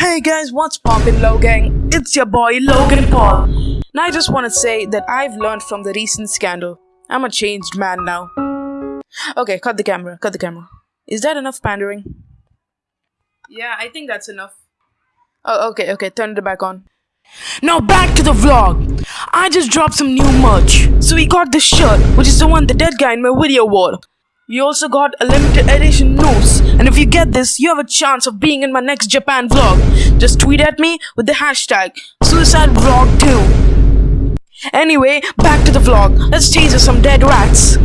Hey guys, what's poppin' Logang? It's your boy Logan Paul. Now I just want to say that I've learned from the recent scandal. I'm a changed man now. Okay, cut the camera, cut the camera. Is that enough pandering? Yeah, I think that's enough. Oh, okay, okay, turn it back on. Now back to the vlog. I just dropped some new merch. So we got this shirt, which is the one the dead guy in my video wore. We also got a limited edition noose, and if you get this, you have a chance of being in my next Japan vlog. Just tweet at me with the hashtag Suicide Vlog 2. Anyway, back to the vlog. Let's chase some dead rats.